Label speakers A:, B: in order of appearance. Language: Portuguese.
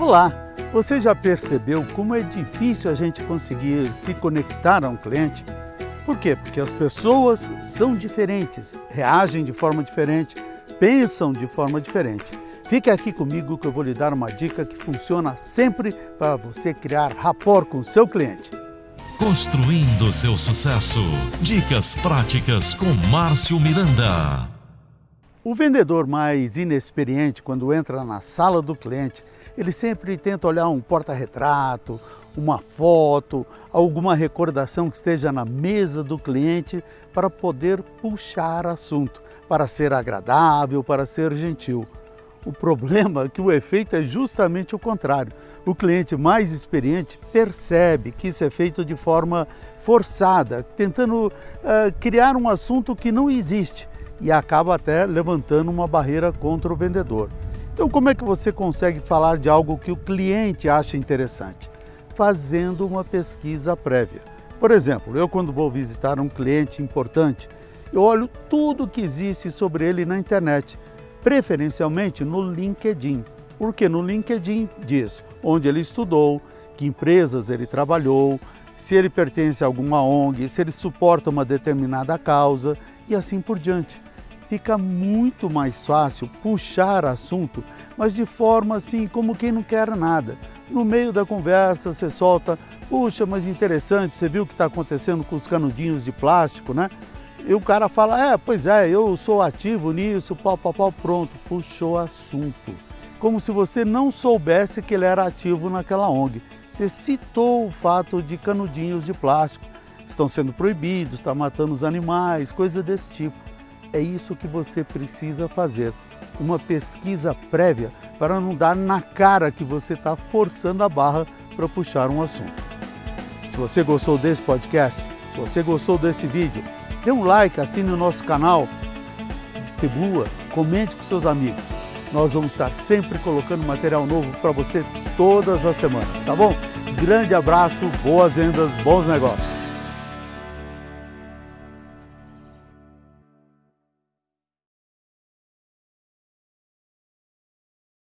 A: Olá! Você já percebeu como é difícil a gente conseguir se conectar a um cliente? Por quê? Porque as pessoas são diferentes, reagem de forma diferente, pensam de forma diferente. Fique aqui comigo que eu vou lhe dar uma dica que funciona sempre para você criar rapport com o seu cliente.
B: Construindo seu sucesso. Dicas práticas com Márcio Miranda.
A: O vendedor mais inexperiente, quando entra na sala do cliente, ele sempre tenta olhar um porta-retrato, uma foto, alguma recordação que esteja na mesa do cliente para poder puxar assunto, para ser agradável, para ser gentil. O problema é que o efeito é justamente o contrário. O cliente mais experiente percebe que isso é feito de forma forçada, tentando uh, criar um assunto que não existe e acaba até levantando uma barreira contra o vendedor. Então, como é que você consegue falar de algo que o cliente acha interessante? Fazendo uma pesquisa prévia. Por exemplo, eu quando vou visitar um cliente importante, eu olho tudo que existe sobre ele na internet, preferencialmente no LinkedIn. Porque no LinkedIn diz onde ele estudou, que empresas ele trabalhou, se ele pertence a alguma ONG, se ele suporta uma determinada causa e assim por diante fica muito mais fácil puxar assunto, mas de forma assim como quem não quer nada. No meio da conversa você solta, puxa, mas interessante, você viu o que está acontecendo com os canudinhos de plástico, né? E o cara fala, é, pois é, eu sou ativo nisso, pau, pau, pau, pronto, puxou assunto. Como se você não soubesse que ele era ativo naquela ONG. Você citou o fato de canudinhos de plástico, estão sendo proibidos, está matando os animais, coisa desse tipo. É isso que você precisa fazer, uma pesquisa prévia para não dar na cara que você está forçando a barra para puxar um assunto. Se você gostou desse podcast, se você gostou desse vídeo, dê um like, assine o nosso canal, distribua, comente com seus amigos. Nós vamos estar sempre colocando material novo para você todas as semanas, tá bom? Grande abraço, boas vendas, bons negócios.